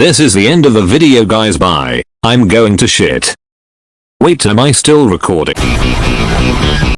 This is the end of the video guys bye. I'm going to shit. Wait am I still recording?